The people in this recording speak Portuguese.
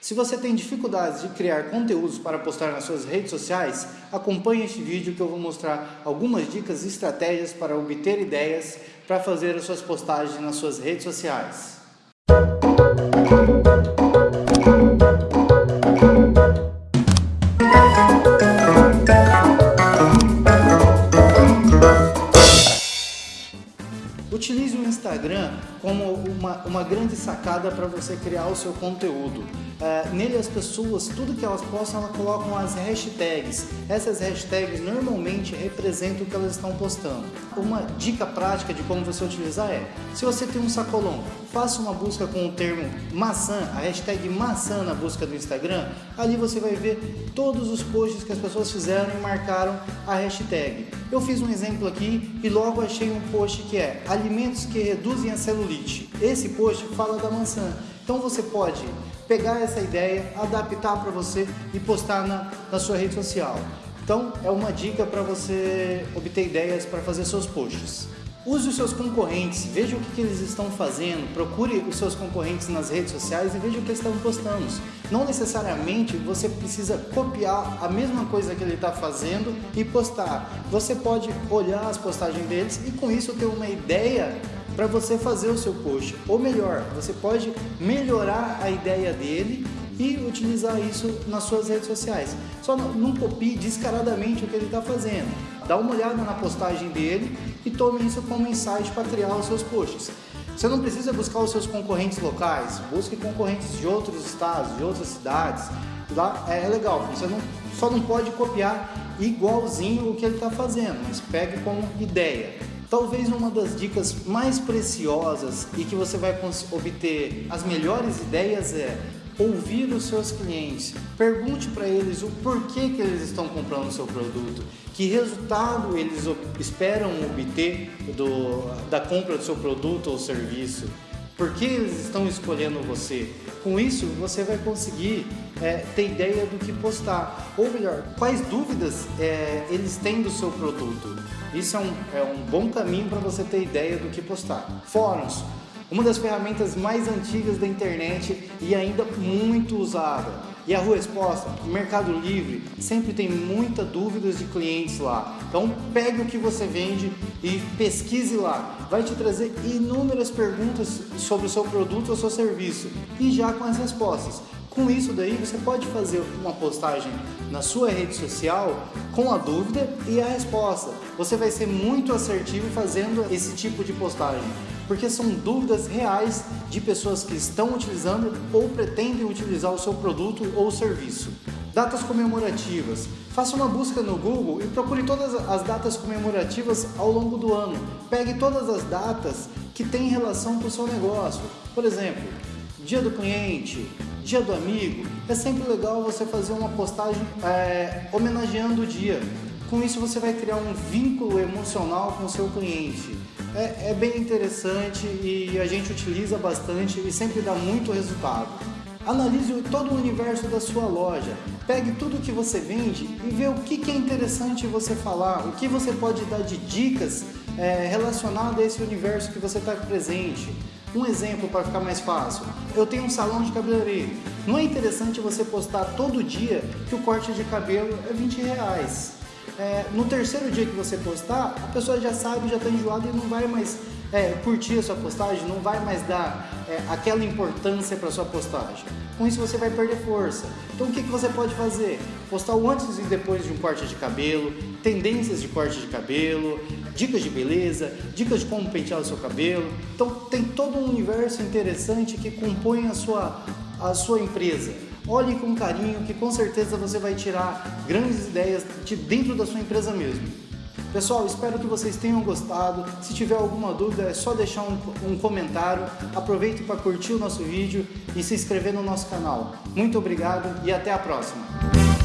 Se você tem dificuldades de criar conteúdos para postar nas suas redes sociais, acompanhe este vídeo que eu vou mostrar algumas dicas e estratégias para obter ideias para fazer as suas postagens nas suas redes sociais. Instagram como uma, uma grande sacada para você criar o seu conteúdo. Uh, nele as pessoas, tudo que elas postam, elas colocam as hashtags. Essas hashtags normalmente representam o que elas estão postando. Uma dica prática de como você utilizar é, se você tem um sacolão, faça uma busca com o termo maçã, a hashtag maçã na busca do Instagram, ali você vai ver todos os posts que as pessoas fizeram e marcaram a hashtag. Eu fiz um exemplo aqui e logo achei um post que é alimentos que reduzem a celulite. Esse post fala da maçã. Então você pode pegar essa ideia, adaptar para você e postar na, na sua rede social. Então é uma dica para você obter ideias para fazer seus posts. Use os seus concorrentes, veja o que, eles estão fazendo, procure os seus concorrentes nas redes sociais e veja o que eles estão postando. Não necessariamente você precisa copiar a mesma coisa que ele está fazendo e postar. Você pode olhar as postagens deles e com isso ter uma ideia para você fazer o seu post. Ou melhor, você pode melhorar a ideia dele e utilizar isso nas suas redes sociais. Só não, copie descaradamente o que ele está fazendo. Dá uma olhada na postagem dele e tome isso como insight para criar os seus posts. Você não precisa buscar os seus concorrentes locais, busque concorrentes de outros estados, de outras cidades. Lá é, é legal, você não, só não pode copiar igualzinho o que ele está fazendo, mas pegue como ideia. Talvez uma das dicas mais preciosas e que você vai obter as melhores ideias é ouvir os seus clientes. Pergunte para eles o porquê que eles estão comprando o seu produto, que resultado eles esperam obter do, da compra do seu produto ou serviço, por que eles estão escolhendo você. Com isso, você vai conseguir é, ter ideia do que postar, ou melhor, quais dúvidas é, eles têm do seu produto. Isso é um, é um bom caminho para você ter ideia do que postar. Fóruns, uma das ferramentas mais antigas da internet e ainda muito usada. E a Rua Exposta, o Mercado Livre, sempre tem muitas dúvidas de clientes lá. Então pegue o que você vende e pesquise lá. Vai te trazer inúmeras perguntas sobre o seu produto ou seu serviço e já com as respostas. Com isso daí você pode fazer uma postagem na sua rede social com a dúvida e a resposta. Você vai ser muito assertivo fazendo esse tipo de postagem, porque são dúvidas reais de pessoas que estão utilizando ou pretendem utilizar o seu produto ou serviço. Datas comemorativas. Faça uma busca no Google e procure todas as datas comemorativas ao longo do ano. Pegue todas as datas que têm relação com o seu negócio. Por exemplo, Dia do Cliente, Dia do Amigo, é sempre legal você fazer uma postagem é, homenageando o dia. Com isso você vai criar um vínculo emocional com o seu cliente. É, é bem interessante e a gente utiliza bastante e sempre dá muito resultado. Analise todo o universo da sua loja. Pegue tudo que você vende e vê o que, que é interessante você falar, o que você pode dar de dicas é, relacionado a esse universo que você está presente. Um exemplo para ficar mais fácil, eu tenho um salão de cabeleireiro. Não é interessante você postar todo dia que o corte de cabelo é 20 reais. É, no terceiro dia que você postar, a pessoa já sabe, já está enjoada e não vai mais é, curtir a sua postagem, não vai mais dar é, aquela importância para sua postagem. Com isso você vai perder força. Então o que, que você pode fazer? Postar o antes e depois de um corte de cabelo, tendências de corte de cabelo, dicas de beleza, dicas de como pentear o seu cabelo. Então tem todo um universo interessante que compõe a sua, a sua empresa. Olhe com carinho que com certeza você vai tirar grandes ideias de dentro da sua empresa mesmo. Pessoal, espero que vocês tenham gostado. Se tiver alguma dúvida, é só deixar um, um comentário. Aproveite para curtir o nosso vídeo e se inscrever no nosso canal. Muito obrigado e até a próxima!